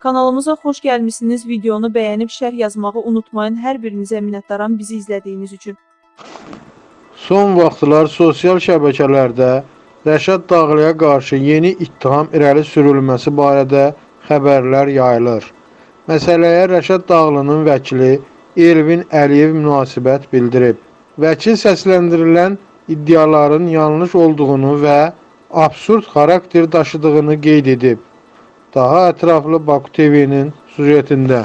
Kanalımıza xoş gəlmisiniz. Videonu bəyənib şərh yazmağı unutmayın. Hər birinizə minnətdaram bizi izlədiyiniz üçün. Son vaxtlar sosial şəbəkələrdə Rəşad Dağlıya qarşı yeni ittiham irəli sürülməsi barədə xəbərlər yayılır. Məsələyə Rəşad Dağlının vəkili Elvin Əliyev münasibət bildirib. Vəkil səsləndirilən iddiaların yanlış olduğunu və absurd xarakter daşıdığını qeyd edib. Daha ətraflı Baku TV-nin süjetində.